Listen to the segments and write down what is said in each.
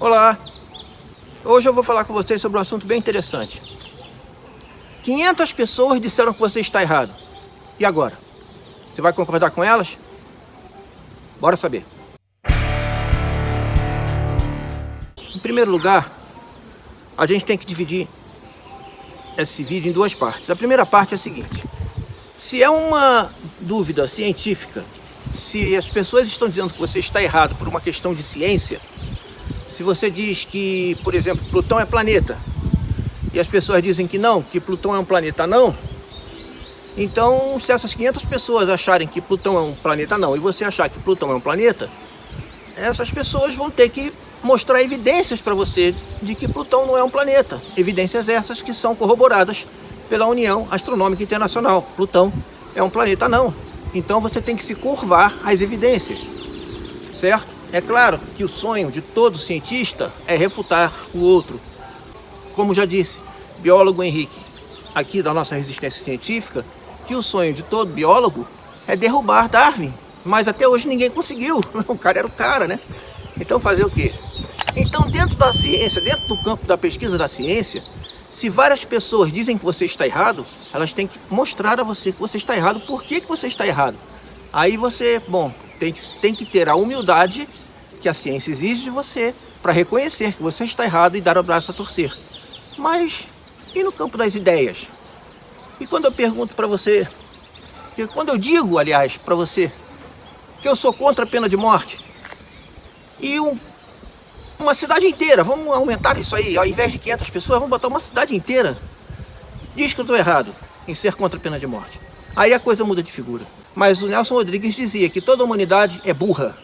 Olá! Hoje eu vou falar com vocês sobre um assunto bem interessante. 500 pessoas disseram que você está errado. E agora? Você vai concordar com elas? Bora saber. Em primeiro lugar, a gente tem que dividir esse vídeo em duas partes. A primeira parte é a seguinte. Se é uma dúvida científica, se as pessoas estão dizendo que você está errado por uma questão de ciência, se você diz que, por exemplo, Plutão é planeta, e as pessoas dizem que não, que Plutão é um planeta não, então se essas 500 pessoas acharem que Plutão é um planeta não, e você achar que Plutão é um planeta, essas pessoas vão ter que mostrar evidências para você de que Plutão não é um planeta. Evidências essas que são corroboradas pela União Astronômica Internacional. Plutão é um planeta não. Então você tem que se curvar às evidências, certo? É claro que o sonho de todo cientista é refutar o outro. Como já disse, biólogo Henrique, aqui da nossa resistência científica, que o sonho de todo biólogo é derrubar Darwin. Mas até hoje ninguém conseguiu. O cara era o cara, né? Então fazer o quê? Então dentro da ciência, dentro do campo da pesquisa da ciência, se várias pessoas dizem que você está errado, elas têm que mostrar a você que você está errado, por que, que você está errado. Aí você, bom, tem que, tem que ter a humildade que a ciência exige de você para reconhecer que você está errado e dar o braço a torcer. Mas e no campo das ideias? E quando eu pergunto para você, quando eu digo, aliás, para você, que eu sou contra a pena de morte, e um, uma cidade inteira, vamos aumentar isso aí, ao invés de 500 pessoas, vamos botar uma cidade inteira, diz que eu estou errado em ser contra a pena de morte. Aí a coisa muda de figura. Mas o Nelson Rodrigues dizia que toda a humanidade é burra.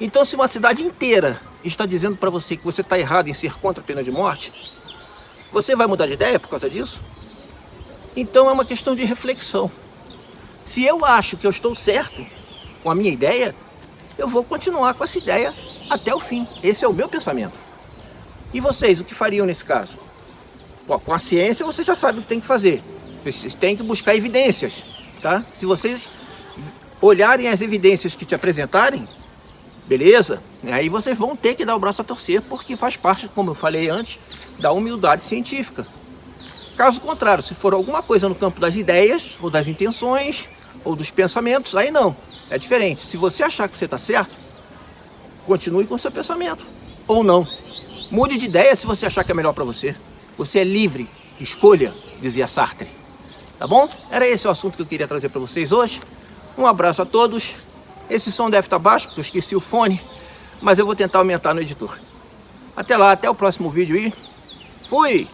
Então se uma cidade inteira está dizendo para você que você está errado em ser contra a pena de morte, você vai mudar de ideia por causa disso? Então é uma questão de reflexão. Se eu acho que eu estou certo com a minha ideia, eu vou continuar com essa ideia até o fim. Esse é o meu pensamento. E vocês, o que fariam nesse caso? Bom, com a ciência você já sabe o que tem que fazer. Vocês têm que buscar evidências, tá? Se vocês olharem as evidências que te apresentarem, beleza? Aí vocês vão ter que dar o braço a torcer, porque faz parte, como eu falei antes, da humildade científica. Caso contrário, se for alguma coisa no campo das ideias, ou das intenções, ou dos pensamentos, aí não, é diferente. Se você achar que você está certo, continue com o seu pensamento, ou não. Mude de ideia se você achar que é melhor para você. Você é livre, escolha, dizia Sartre. Tá bom? Era esse o assunto que eu queria trazer para vocês hoje. Um abraço a todos esse som deve estar baixo, porque eu esqueci o fone, mas eu vou tentar aumentar no editor. Até lá, até o próximo vídeo e fui!